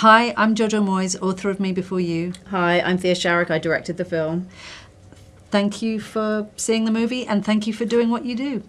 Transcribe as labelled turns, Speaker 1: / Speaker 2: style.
Speaker 1: Hi, I'm Jojo Moyes, author of Me Before You.
Speaker 2: Hi, I'm Thea Sharrock. I directed the film.
Speaker 1: Thank you for seeing the movie and thank you for doing what you do.